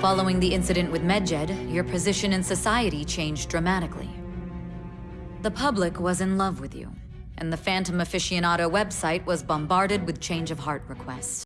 Following the incident with Medjed, your position in society changed dramatically. The public was in love with you, and the Phantom Aficionado website was bombarded with change of heart requests.